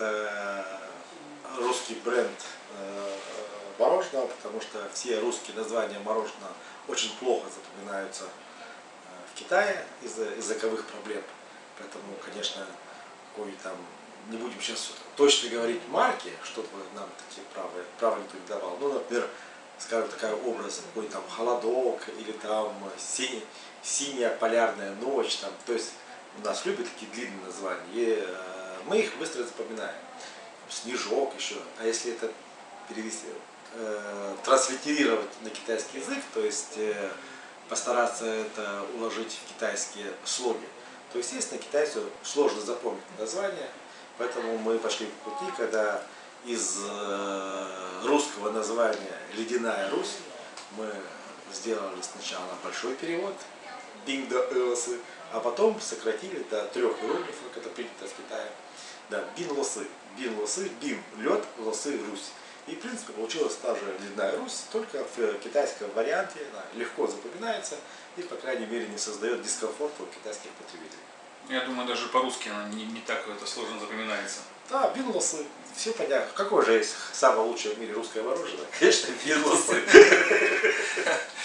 это русский бренд э, мороженого, потому что все русские названия мороженого очень плохо запоминаются э, в Китае из-за языковых проблем. Поэтому, конечно, какой там, не будем сейчас точно говорить марки, чтобы нам такие правые, правые не давал. Ну, например, скажем, такой образ, какой там холодок или там синий, синяя полярная ночь. Там. То есть у нас любят такие длинные названия. Э, мы их быстро запоминаем. Снежок еще. А если это перевести, э, транслитерировать на китайский язык, то есть э, постараться это уложить в китайские слоги, то, естественно, китайцу сложно запомнить название, поэтому мы пошли по пути, когда из э, русского названия «Ледяная Русь» мы сделали сначала большой перевод «Бинг до Эосы», а потом сократили до трех иероглифов, как это принято в Китае. Да, «Бин Лосы», «Бин Лосы», «Бин» – лед, «Лосы» – Русь. И, в принципе, получилась та же «Ледяная Русь», только в китайском варианте она легко запоминается и, по крайней мере, не создает дискомфорта у китайских потребителей. Я думаю, даже по-русски она не, не так это сложно запоминается. Да, бинлосы, все понятно. Какое же есть самое лучшее в мире русское мороженое? Конечно, бинлосы.